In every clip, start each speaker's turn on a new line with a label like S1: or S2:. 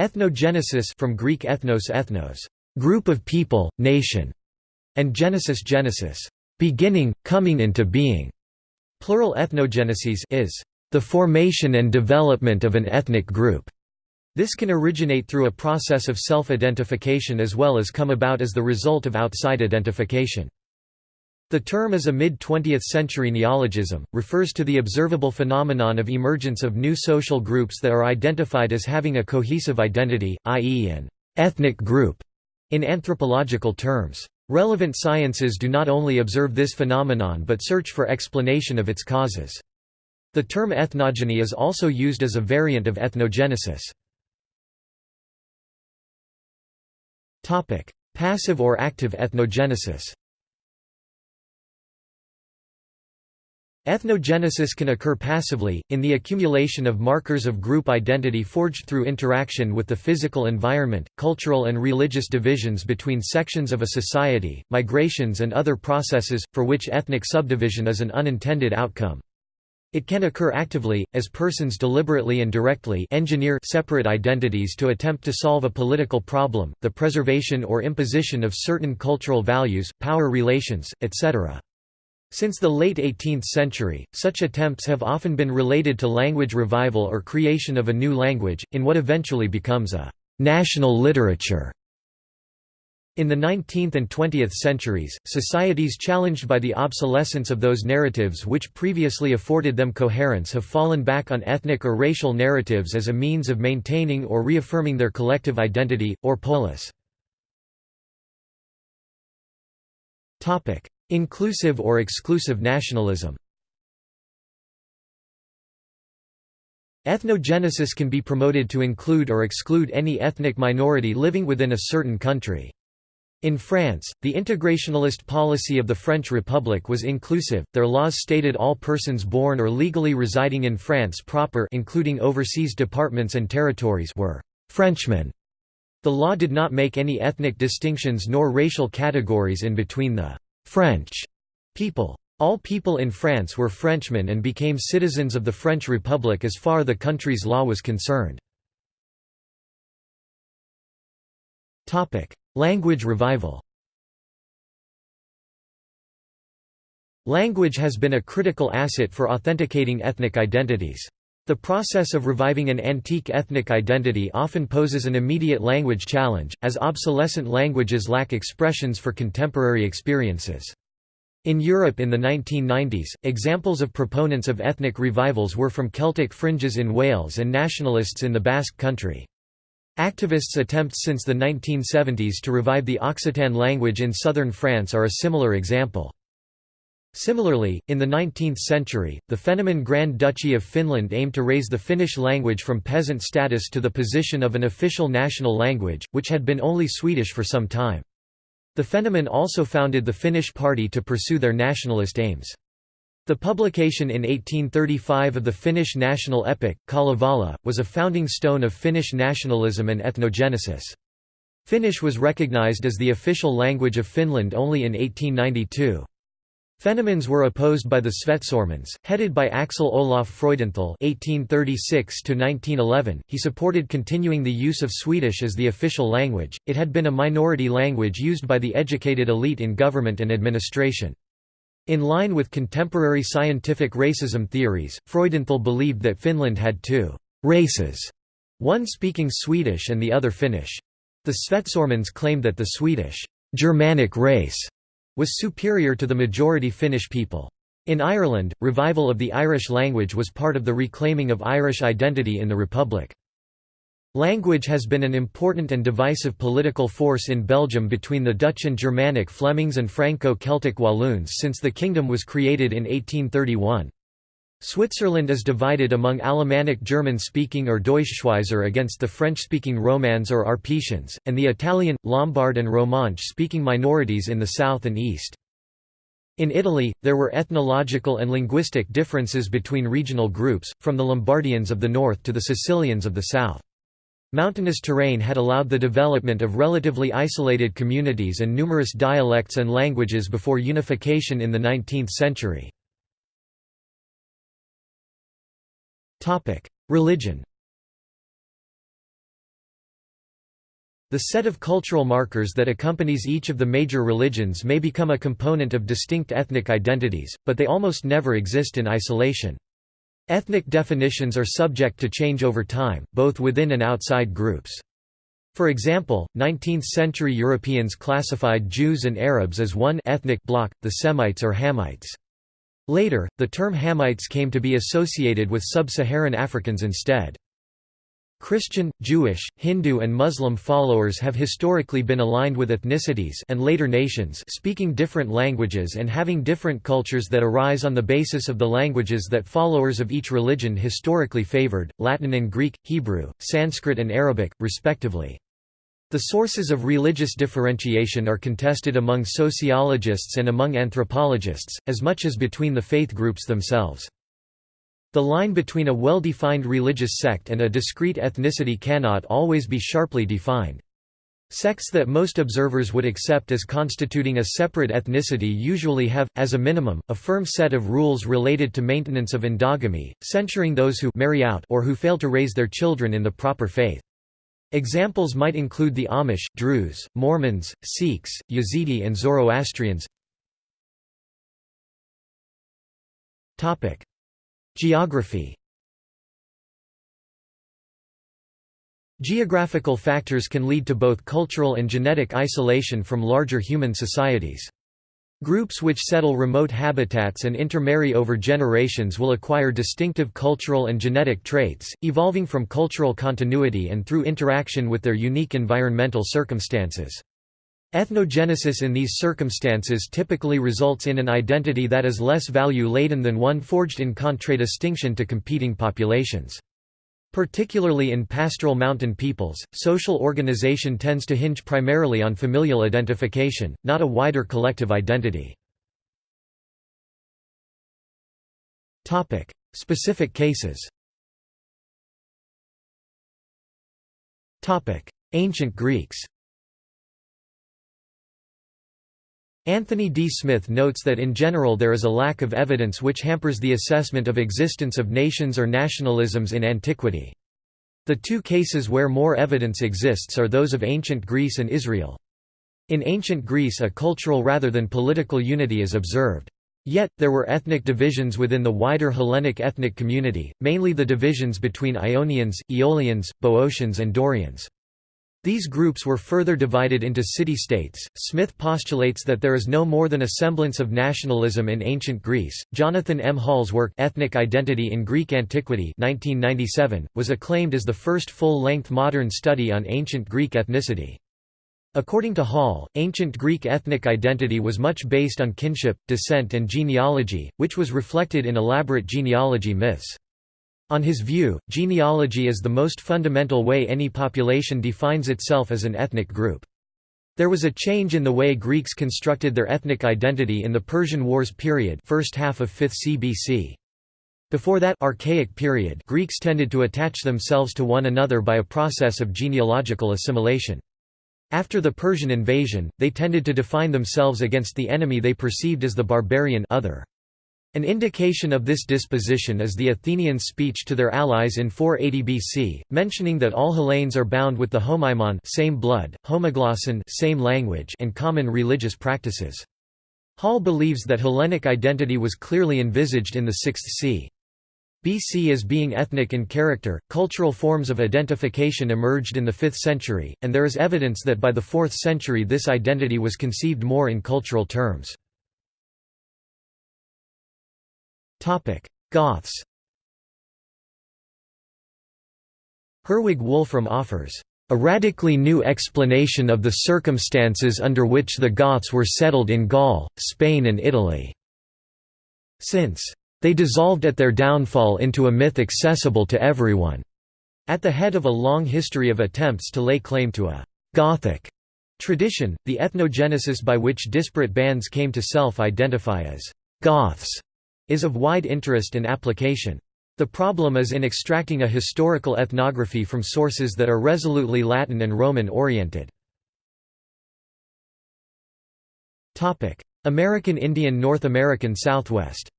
S1: Ethnogenesis from Greek ethnos ethnos, group of people, nation, and genesis genesis, beginning, coming into being. Plural ethnogenesis is the formation and development of an ethnic group. This can originate through a process of self-identification as well as come about as the result of outside identification. The term is a mid-20th century neologism, refers to the observable phenomenon of emergence of new social groups that are identified as having a cohesive identity, i.e. an ethnic group, in anthropological terms. Relevant sciences do not only observe this phenomenon but search for explanation of its causes. The term ethnogeny is also used as a variant of ethnogenesis. Passive or active ethnogenesis Ethnogenesis can occur passively, in the accumulation of markers of group identity forged through interaction with the physical environment, cultural and religious divisions between sections of a society, migrations and other processes, for which ethnic subdivision is an unintended outcome. It can occur actively, as persons deliberately and directly engineer separate identities to attempt to solve a political problem, the preservation or imposition of certain cultural values, power relations, etc. Since the late 18th century, such attempts have often been related to language revival or creation of a new language, in what eventually becomes a «national literature». In the 19th and 20th centuries, societies challenged by the obsolescence of those narratives which previously afforded them coherence have fallen back on ethnic or racial narratives as a means of maintaining or reaffirming their collective identity, or polis. Inclusive or exclusive nationalism Ethnogenesis can be promoted to include or exclude any ethnic minority living within a certain country. In France, the integrationalist policy of the French Republic was inclusive, their laws stated all persons born or legally residing in France proper including overseas departments and territories were «Frenchmen». The law did not make any ethnic distinctions nor racial categories in between the French people. All people in France were Frenchmen and became citizens of the French Republic as far the country's law was concerned. Language revival Language has been a critical asset for authenticating ethnic identities. The process of reviving an antique ethnic identity often poses an immediate language challenge, as obsolescent languages lack expressions for contemporary experiences. In Europe in the 1990s, examples of proponents of ethnic revivals were from Celtic fringes in Wales and nationalists in the Basque Country. Activists' attempts since the 1970s to revive the Occitan language in southern France are a similar example. Similarly, in the 19th century, the Fennoman Grand Duchy of Finland aimed to raise the Finnish language from peasant status to the position of an official national language, which had been only Swedish for some time. The Fennoman also founded the Finnish Party to pursue their nationalist aims. The publication in 1835 of the Finnish national epic, Kalevala, was a founding stone of Finnish nationalism and ethnogenesis. Finnish was recognized as the official language of Finland only in 1892. Fennomans were opposed by the Svecomans, headed by Axel Olof Freudenthal (1836–1911). He supported continuing the use of Swedish as the official language. It had been a minority language used by the educated elite in government and administration. In line with contemporary scientific racism theories, Freudenthal believed that Finland had two races, one speaking Swedish and the other Finnish. The Svecomans claimed that the Swedish Germanic race was superior to the majority Finnish people. In Ireland, revival of the Irish language was part of the reclaiming of Irish identity in the Republic. Language has been an important and divisive political force in Belgium between the Dutch and Germanic Flemings and Franco-Celtic Walloons since the kingdom was created in 1831. Switzerland is divided among Alemannic German-speaking or Deutschschweizer against the French-speaking Romans or Arpitans, and the Italian, Lombard and Romansh-speaking minorities in the south and east. In Italy, there were ethnological and linguistic differences between regional groups, from the Lombardians of the north to the Sicilians of the south. Mountainous terrain had allowed the development of relatively isolated communities and numerous dialects and languages before unification in the 19th century. Religion The set of cultural markers that accompanies each of the major religions may become a component of distinct ethnic identities, but they almost never exist in isolation. Ethnic definitions are subject to change over time, both within and outside groups. For example, 19th-century Europeans classified Jews and Arabs as one ethnic bloc, the Semites or Hamites. Later, the term Hamites came to be associated with sub-Saharan Africans instead. Christian, Jewish, Hindu and Muslim followers have historically been aligned with ethnicities and later nations speaking different languages and having different cultures that arise on the basis of the languages that followers of each religion historically favored, Latin and Greek, Hebrew, Sanskrit and Arabic, respectively. The sources of religious differentiation are contested among sociologists and among anthropologists, as much as between the faith groups themselves. The line between a well-defined religious sect and a discrete ethnicity cannot always be sharply defined. Sects that most observers would accept as constituting a separate ethnicity usually have, as a minimum, a firm set of rules related to maintenance of endogamy, censuring those who marry out or who fail to raise their children in the proper faith. Examples might include the Amish, Druze, Mormons, Sikhs, Yazidi and Zoroastrians. Geography Geographical factors can lead to both cultural and genetic isolation from larger human societies. Groups which settle remote habitats and intermarry over generations will acquire distinctive cultural and genetic traits, evolving from cultural continuity and through interaction with their unique environmental circumstances. Ethnogenesis in these circumstances typically results in an identity that is less value-laden than one forged in contradistinction to competing populations. Particularly in pastoral mountain peoples, social organization tends to hinge primarily on familial identification, not a wider collective identity. Specific cases Ancient Greeks Anthony D. Smith notes that in general there is a lack of evidence which hampers the assessment of existence of nations or nationalisms in antiquity. The two cases where more evidence exists are those of ancient Greece and Israel. In ancient Greece a cultural rather than political unity is observed. Yet, there were ethnic divisions within the wider Hellenic ethnic community, mainly the divisions between Ionians, Aeolians, Boeotians and Dorians. These groups were further divided into city-states. Smith postulates that there is no more than a semblance of nationalism in ancient Greece. Jonathan M. Hall's work Ethnic Identity in Greek Antiquity 1997 was acclaimed as the first full-length modern study on ancient Greek ethnicity. According to Hall, ancient Greek ethnic identity was much based on kinship, descent and genealogy, which was reflected in elaborate genealogy myths. On his view, genealogy is the most fundamental way any population defines itself as an ethnic group. There was a change in the way Greeks constructed their ethnic identity in the Persian Wars period first half of 5th CBC. Before that archaic period Greeks tended to attach themselves to one another by a process of genealogical assimilation. After the Persian invasion, they tended to define themselves against the enemy they perceived as the barbarian other. An indication of this disposition is the Athenians' speech to their allies in 480 BC, mentioning that all Hellenes are bound with the homaimon same blood, homoglosson same language and common religious practices. Hall believes that Hellenic identity was clearly envisaged in the 6th c. BC as being ethnic in character. Cultural forms of identification emerged in the 5th century, and there is evidence that by the 4th century this identity was conceived more in cultural terms. Goths Herwig Wolfram offers a radically new explanation of the circumstances under which the Goths were settled in Gaul, Spain and Italy. Since they dissolved at their downfall into a myth accessible to everyone. At the head of a long history of attempts to lay claim to a «Gothic» tradition, the ethnogenesis by which disparate bands came to self-identify as «Goths» is of wide interest and application. The problem is in extracting a historical ethnography from sources that are resolutely Latin and Roman-oriented. American Indian North American Southwest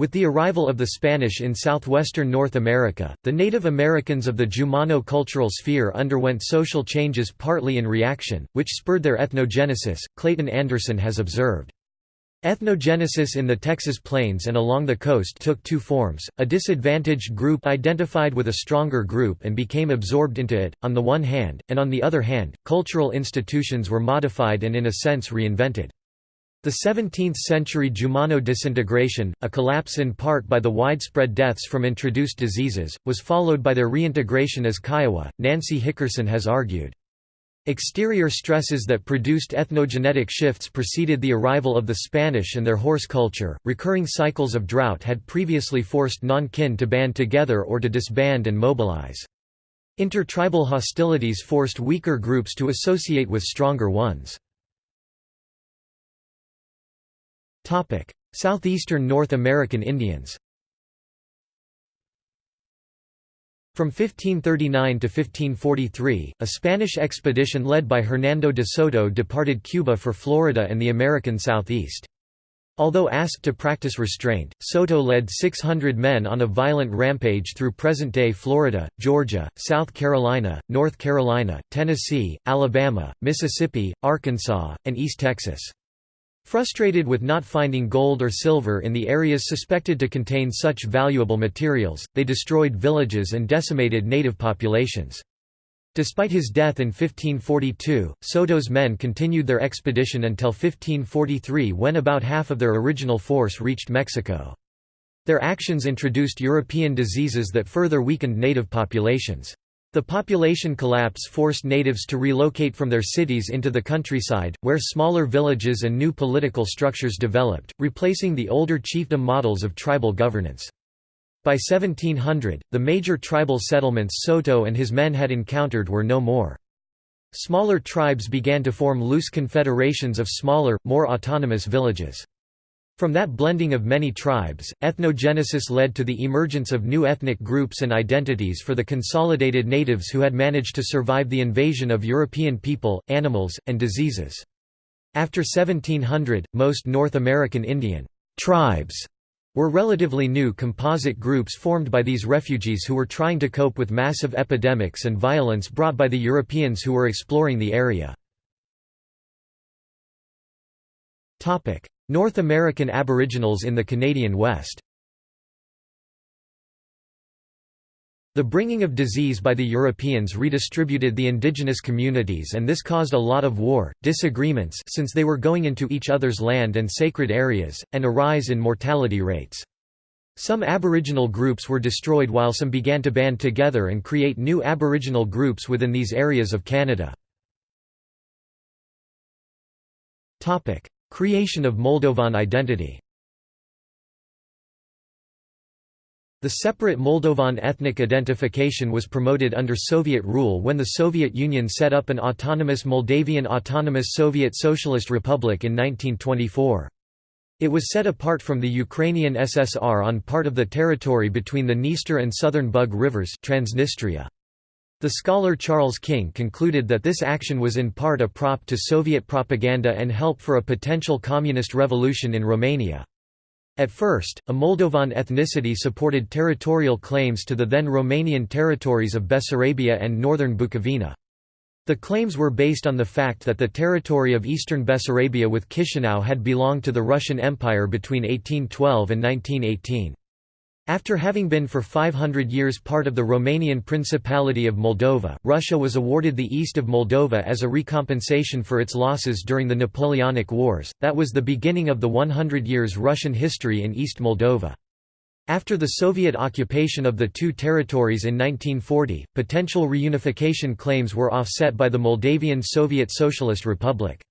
S1: With the arrival of the Spanish in southwestern North America, the Native Americans of the Jumano cultural sphere underwent social changes partly in reaction, which spurred their ethnogenesis, Clayton Anderson has observed. Ethnogenesis in the Texas plains and along the coast took two forms, a disadvantaged group identified with a stronger group and became absorbed into it, on the one hand, and on the other hand, cultural institutions were modified and in a sense reinvented. The 17th-century Jumano disintegration, a collapse in part by the widespread deaths from introduced diseases, was followed by their reintegration as Kiowa, Nancy Hickerson has argued. Exterior stresses that produced ethnogenetic shifts preceded the arrival of the Spanish and their horse culture. Recurring cycles of drought had previously forced non-kin to band together or to disband and mobilize. Intertribal hostilities forced weaker groups to associate with stronger ones. Southeastern North American Indians From 1539 to 1543, a Spanish expedition led by Hernando de Soto departed Cuba for Florida and the American Southeast. Although asked to practice restraint, Soto led 600 men on a violent rampage through present-day Florida, Georgia, South Carolina, North Carolina, Tennessee, Alabama, Mississippi, Arkansas, and East Texas. Frustrated with not finding gold or silver in the areas suspected to contain such valuable materials, they destroyed villages and decimated native populations. Despite his death in 1542, Soto's men continued their expedition until 1543 when about half of their original force reached Mexico. Their actions introduced European diseases that further weakened native populations. The population collapse forced natives to relocate from their cities into the countryside, where smaller villages and new political structures developed, replacing the older chiefdom models of tribal governance. By 1700, the major tribal settlements Soto and his men had encountered were no more. Smaller tribes began to form loose confederations of smaller, more autonomous villages. From that blending of many tribes, ethnogenesis led to the emergence of new ethnic groups and identities for the consolidated natives who had managed to survive the invasion of European people, animals, and diseases. After 1700, most North American Indian tribes were relatively new composite groups formed by these refugees who were trying to cope with massive epidemics and violence brought by the Europeans who were exploring the area. North American Aboriginals in the Canadian West The bringing of disease by the Europeans redistributed the indigenous communities and this caused a lot of war, disagreements since they were going into each other's land and sacred areas, and a rise in mortality rates. Some Aboriginal groups were destroyed while some began to band together and create new Aboriginal groups within these areas of Canada. Creation of Moldovan identity The separate Moldovan ethnic identification was promoted under Soviet rule when the Soviet Union set up an autonomous Moldavian Autonomous Soviet Socialist Republic in 1924. It was set apart from the Ukrainian SSR on part of the territory between the Dniester and southern Bug rivers Transnistria. The scholar Charles King concluded that this action was in part a prop to Soviet propaganda and help for a potential communist revolution in Romania. At first, a Moldovan ethnicity supported territorial claims to the then Romanian territories of Bessarabia and northern Bukovina. The claims were based on the fact that the territory of eastern Bessarabia with Chisinau had belonged to the Russian Empire between 1812 and 1918. After having been for 500 years part of the Romanian Principality of Moldova, Russia was awarded the east of Moldova as a recompensation for its losses during the Napoleonic Wars, that was the beginning of the 100 years Russian history in East Moldova. After the Soviet occupation of the two territories in 1940, potential reunification claims were offset by the Moldavian Soviet Socialist Republic.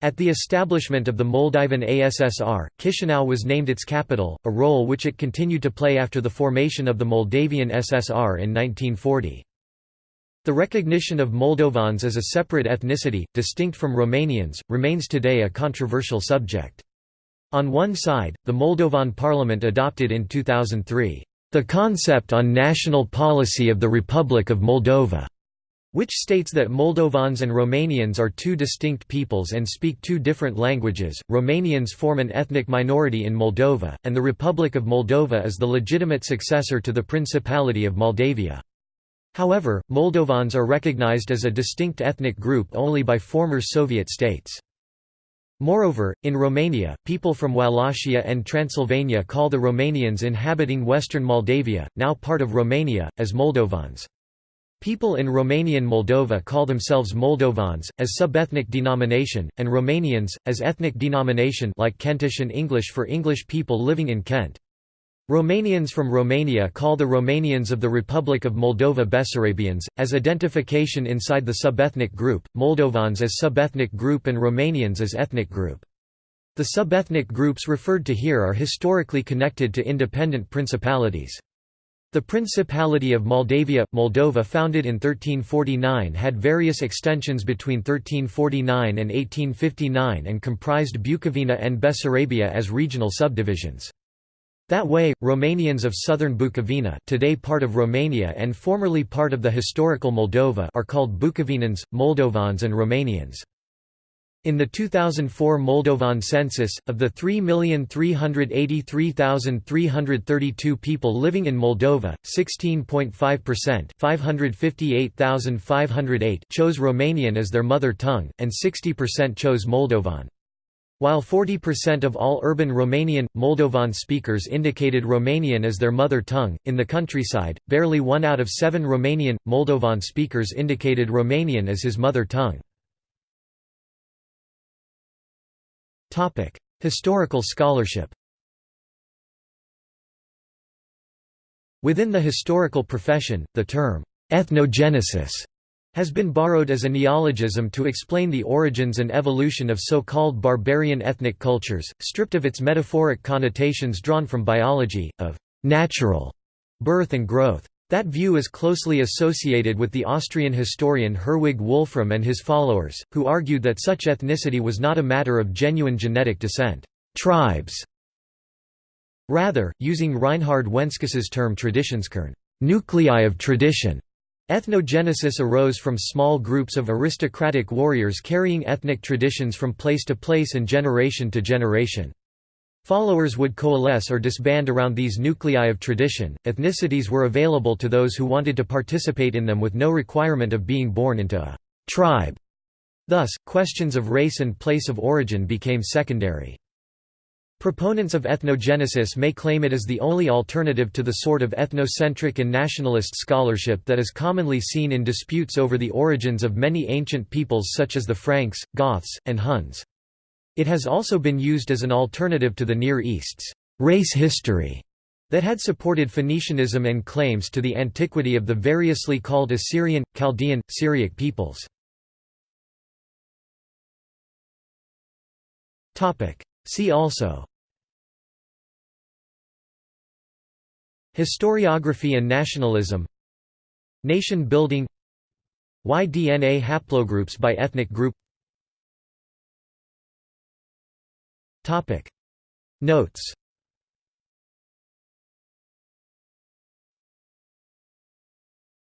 S1: At the establishment of the Moldovan ASSR, Chisinau was named its capital, a role which it continued to play after the formation of the Moldavian SSR in 1940. The recognition of Moldovans as a separate ethnicity, distinct from Romanians, remains today a controversial subject. On one side, the Moldovan parliament adopted in 2003, "...the concept on national policy of the Republic of Moldova", which states that Moldovans and Romanians are two distinct peoples and speak two different languages. Romanians form an ethnic minority in Moldova, and the Republic of Moldova is the legitimate successor to the Principality of Moldavia. However, Moldovans are recognized as a distinct ethnic group only by former Soviet states. Moreover, in Romania, people from Wallachia and Transylvania call the Romanians inhabiting western Moldavia, now part of Romania, as Moldovans. People in Romanian Moldova call themselves Moldovans, as subethnic denomination, and Romanians, as ethnic denomination like Kentish and English for English people living in Kent. Romanians from Romania call the Romanians of the Republic of Moldova Bessarabians, as identification inside the subethnic group, Moldovans as subethnic group and Romanians as ethnic group. The subethnic groups referred to here are historically connected to independent principalities. The Principality of Moldavia, Moldova founded in 1349 had various extensions between 1349 and 1859 and comprised Bukovina and Bessarabia as regional subdivisions. That way, Romanians of southern Bukovina today part of Romania and formerly part of the historical Moldova are called Bukovinans, Moldovans and Romanians. In the 2004 Moldovan census, of the 3,383,332 people living in Moldova, 16.5% 558,508 chose Romanian as their mother tongue, and 60% chose Moldovan. While 40% of all urban Romanian, Moldovan speakers indicated Romanian as their mother tongue, in the countryside, barely one out of seven Romanian, Moldovan speakers indicated Romanian as his mother tongue. Historical scholarship Within the historical profession, the term, ethnogenesis, has been borrowed as a neologism to explain the origins and evolution of so-called barbarian ethnic cultures, stripped of its metaphoric connotations drawn from biology, of natural birth and growth. That view is closely associated with the Austrian historian Herwig Wolfram and his followers, who argued that such ethnicity was not a matter of genuine genetic descent tribes". Rather, using Reinhard Wenskus's term Traditionskern nuclei of tradition", ethnogenesis arose from small groups of aristocratic warriors carrying ethnic traditions from place to place and generation to generation. Followers would coalesce or disband around these nuclei of tradition. Ethnicities were available to those who wanted to participate in them with no requirement of being born into a tribe. Thus, questions of race and place of origin became secondary. Proponents of ethnogenesis may claim it as the only alternative to the sort of ethnocentric and nationalist scholarship that is commonly seen in disputes over the origins of many ancient peoples such as the Franks, Goths, and Huns. It has also been used as an alternative to the Near East's race history that had supported Phoenicianism and claims to the antiquity of the variously called Assyrian, Chaldean, Syriac peoples. See also. Historiography and nationalism. Nation building. Y-DNA haplogroups by ethnic group Notes